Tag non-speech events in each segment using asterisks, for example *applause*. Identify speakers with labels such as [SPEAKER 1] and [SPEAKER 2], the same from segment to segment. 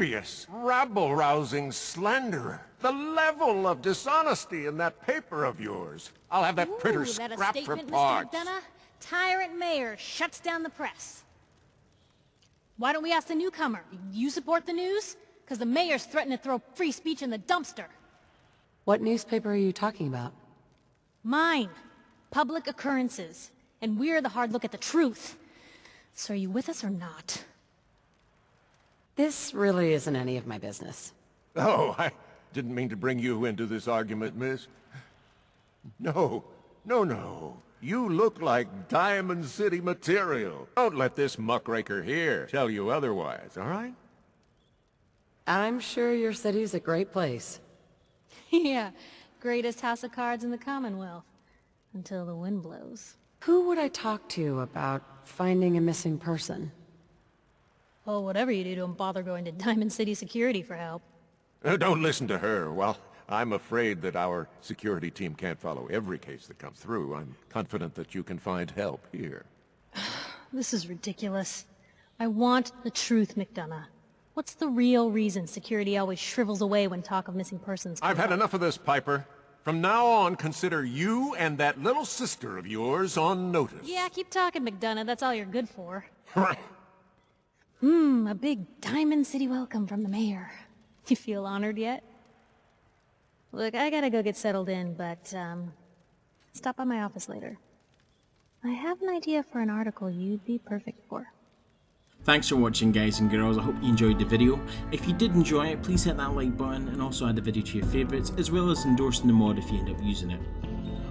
[SPEAKER 1] devious, rabble-rousing slanderer. The level of dishonesty in that paper of yours. I'll have that
[SPEAKER 2] Ooh,
[SPEAKER 1] printer
[SPEAKER 2] that a
[SPEAKER 1] scrapped for
[SPEAKER 2] statement, Mr.
[SPEAKER 1] parts.
[SPEAKER 2] McDonough? Tyrant mayor shuts down the press. Why don't we ask the newcomer? You support the news? Because the mayor's threatened to throw free speech in the dumpster.
[SPEAKER 3] What newspaper are you talking about?
[SPEAKER 2] Mine. Publick Occurrences. And we're the hard look at the truth. So are you with us or not?
[SPEAKER 3] This really isn't any of my business.
[SPEAKER 1] Oh, I didn't mean to bring you into this argument, miss. No, no, no. You look like Diamond City material. Don't let this muckraker here tell you otherwise, all right?
[SPEAKER 3] I'm sure your city's a great place. *laughs*
[SPEAKER 2] yeah, greatest house of cards in the Commonwealth. Until the wind blows.
[SPEAKER 3] Who would I talk to about finding a missing person?
[SPEAKER 2] Well, whatever you do, don't bother going to *laughs* Diamond City Security for help.
[SPEAKER 1] Uh, Don't listen to her. Well, I'm afraid that our security team can't follow every case that comes through. I'm confident that you can find help here. *sighs*
[SPEAKER 2] This is ridiculous. I want the truth, McDonough. What's the real reason security always shrivels away when talk of missing persons
[SPEAKER 1] I've had
[SPEAKER 2] up?
[SPEAKER 1] enough of this, Piper. From now on, consider you and that little sister of yours on notice.
[SPEAKER 2] Yeah, keep talking, McDonough. That's all you're good for. *laughs* Hmm, a big Diamond City welcome from the mayor. *laughs* You feel honored yet? Look, I gotta go get settled in, but, um, stop by my office later. I have an idea for an article you'd be perfect for.
[SPEAKER 4] Thanks for watching guys and girls, I hope you enjoyed the video. If you did enjoy it, please hit that like button and also add the video to your favourites, as well as endorsing the mod if you end up using it.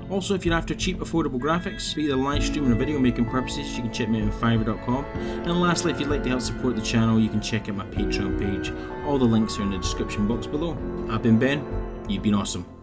[SPEAKER 4] Also, if you're after cheap, affordable graphics for either live streaming or video making purposes, you can check me out on Fiverr.com. And lastly, if you'd like to help support the channel, you can check out my Patreon page. All the links are in the description box below. I've been Ben, you've been awesome.